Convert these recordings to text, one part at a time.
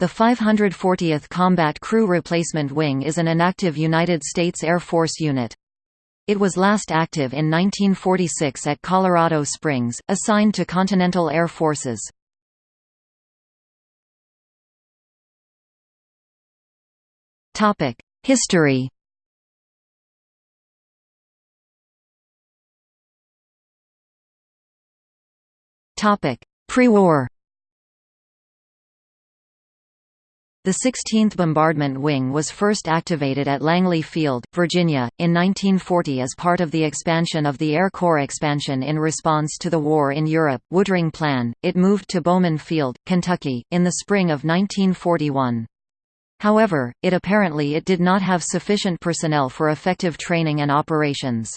The 540th Combat Crew Replacement Wing is an inactive United States Air Force unit. It was last active in 1946 at Colorado Springs, assigned to Continental Air Forces. History Pre-war The 16th Bombardment Wing was first activated at Langley Field, Virginia, in 1940 as part of the expansion of the Air Corps expansion in response to the war in Europe Woodring Plan. It moved to Bowman Field, Kentucky, in the spring of 1941. However, it apparently it did not have sufficient personnel for effective training and operations.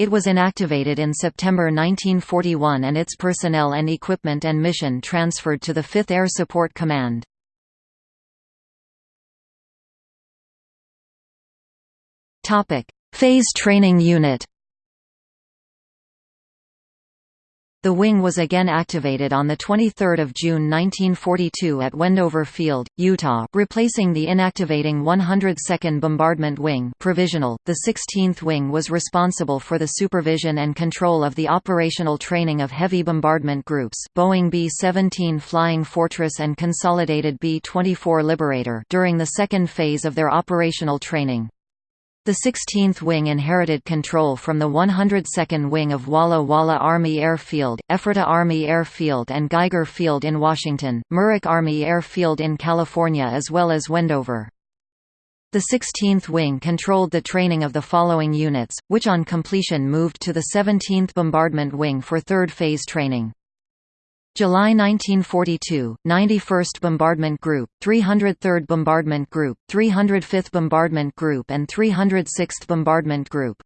It was inactivated in September 1941 and its personnel and equipment and mission transferred to the 5th Air Support Command. Topic: Phase Training Unit. The wing was again activated on 23 June 1942 at Wendover Field, Utah, replacing the inactivating 102nd Bombardment Wing provisional. .The 16th Wing was responsible for the supervision and control of the operational training of heavy bombardment groups Boeing B-17 Flying Fortress and Consolidated B-24 Liberator during the second phase of their operational training. The 16th Wing inherited control from the 102nd Wing of Walla Walla Army Airfield, Ephrata Army Airfield and Geiger Field in Washington, Muroc Army Airfield in California as well as Wendover. The 16th Wing controlled the training of the following units, which on completion moved to the 17th Bombardment Wing for third phase training. July 1942, 91st Bombardment Group, 303rd Bombardment Group, 305th Bombardment Group and 306th Bombardment Group.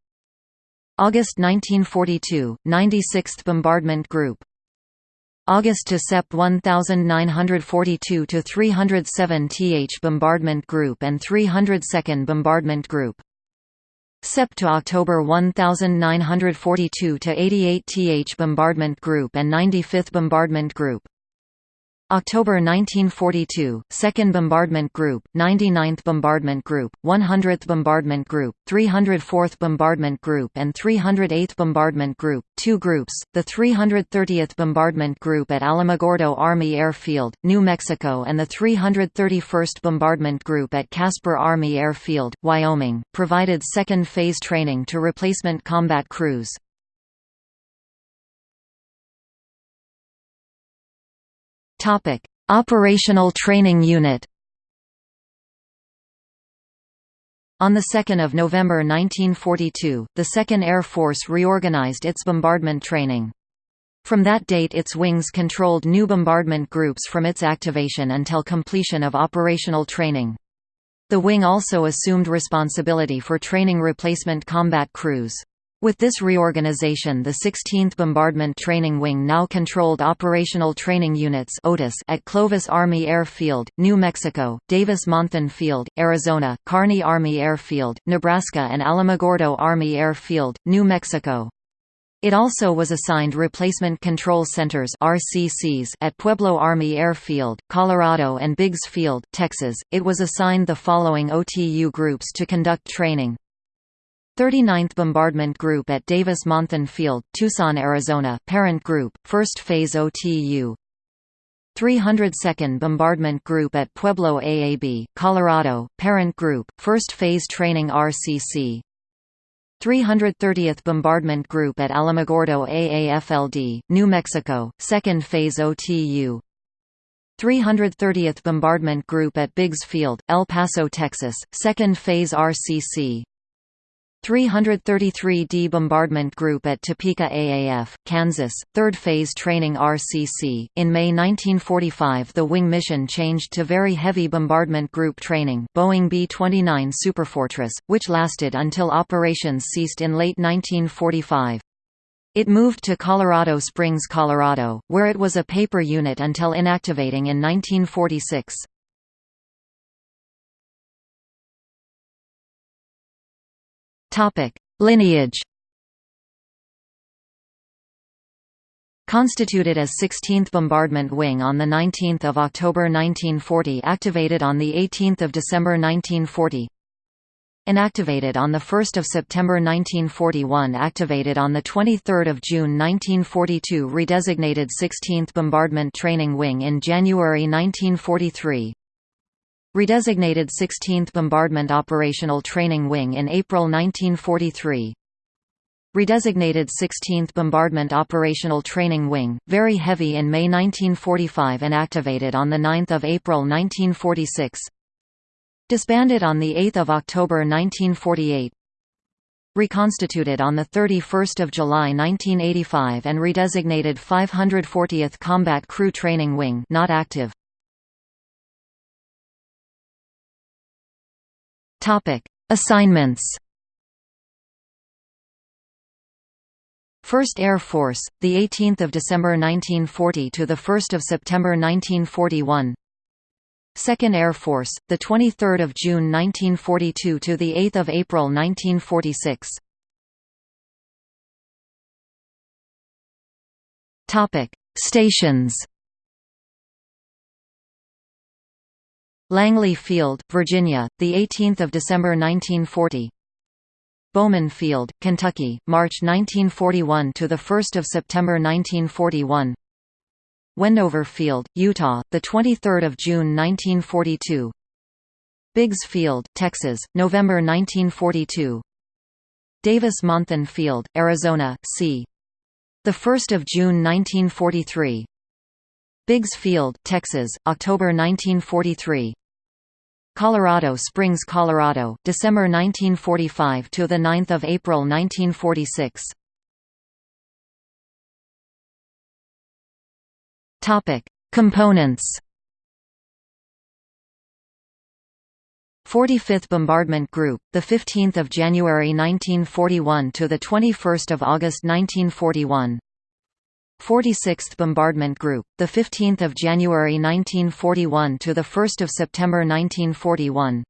August 1942, 96th Bombardment Group. August to Sep 1942 to 307 th Bombardment Group and 302nd Bombardment Group. Sep to October 1942 to 88 th Bombardment Group and 95th Bombardment Group. October 1942, 2nd Bombardment Group, 99th Bombardment Group, 100th Bombardment Group, 304th Bombardment Group and 308th Bombardment Group, two groups, the 330th Bombardment Group at Alamogordo Army Airfield, New Mexico and the 331st Bombardment Group at Casper Army Airfield, Wyoming, provided second phase training to replacement combat crews. Topic: Operational Training Unit. On 2 November 1942, the 2nd Air Force reorganized its bombardment training. From that date its wings controlled new bombardment groups from its activation until completion of operational training. The wing also assumed responsibility for training replacement combat crews. With this reorganization the 16th Bombardment Training Wing now controlled Operational Training Units at Clovis Army Airfield, New Mexico, Davis-Monthan Field, Arizona, Kearney Army Airfield, Nebraska and Alamogordo Army Airfield, New Mexico. It also was assigned Replacement Control Centers RCCs at Pueblo Army Airfield, Colorado and Biggs Field, Texas. It was assigned the following OTU groups to conduct training. 39th Bombardment Group at Davis-Monthan Field, Tucson, Arizona parent group, first phase OTU 302nd Bombardment Group at Pueblo AAB, Colorado, parent group, first phase training RCC 330th Bombardment Group at Alamogordo AAFLD, New Mexico, second phase OTU 330th Bombardment Group at Biggs Field, El Paso, Texas, second phase RCC 333d Bombardment Group at Topeka AAF, Kansas, 3rd Phase Training RCC. In May 1945, the wing mission changed to Very Heavy Bombardment Group training, Boeing B-29 Superfortress, which lasted until operations ceased in late 1945. It moved to Colorado Springs, Colorado, where it was a paper unit until inactivating in 1946. Topic: Lineage. Constituted as 16th Bombardment Wing on 19 October 1940 activated on 18 December 1940 Inactivated on 1 September 1941 Activated on 23 June 1942 Redesignated 16th Bombardment Training Wing in January 1943 Redesignated 16th Bombardment Operational Training Wing in April 1943 Redesignated 16th Bombardment Operational Training Wing, very heavy in May 1945 and activated on 9 April 1946 Disbanded on 8 October 1948 Reconstituted on 31 July 1985 and redesignated 540th Combat Crew Training Wing not active. Assignments 1st Air Force, the 18th of December 1940 to the 1st of September 1941. 2nd Air Force, the 23rd of June 1942 to the 8th of April 1946. Topic: Stations. Langley Field, Virginia, the 18th of December 1940. Bowman Field, Kentucky, March 1941 to the 1st of September 1941. Wendover Field, Utah, the 23rd of June 1942. Biggs Field, Texas, November 1942. Davis-Monthan Field, Arizona, c. The 1st of June 1943. Biggs Field, Texas, October 1943. Colorado Springs, Colorado, December 1945 to the 9th of April 1946. Topic: Components. 45th Bombardment Group, the 15th of January 1941 to the 21st of August 1941. 46th Bombardment Group, the 15th of January 1941 to the 1st of September 1941.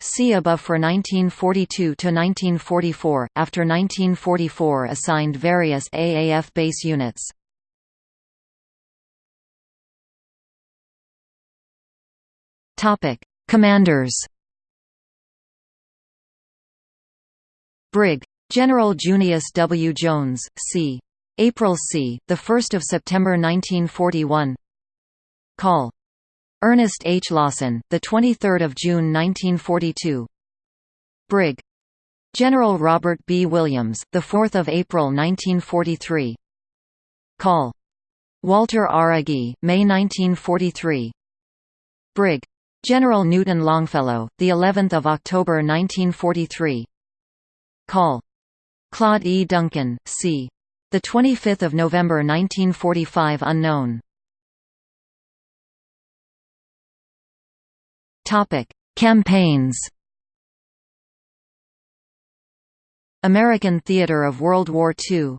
See above for 1942 to 1944. After 1944 assigned various AAF base units. Topic: Commanders. Brig. General Junius W. Jones, c. April c. the 1st of September 1941. Call. Ernest H. Lawson, the 23rd of June 1942. Brig. General Robert B. Williams, the 4th of April 1943. Call. Walter R. Agee, May 1943. Brig. General Newton Longfellow, the 11th of October 1943. Call. Claude E. Duncan, c. The 25th of November 1945 unknown. Topic: Campaigns. American theater of World War II